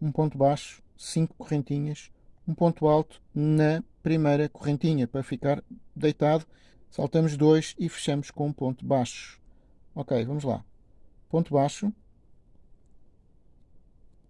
um ponto baixo, cinco correntinhas, um ponto alto na primeira correntinha para ficar deitado. Saltamos dois e fechamos com um ponto baixo. Ok, vamos lá. Ponto baixo,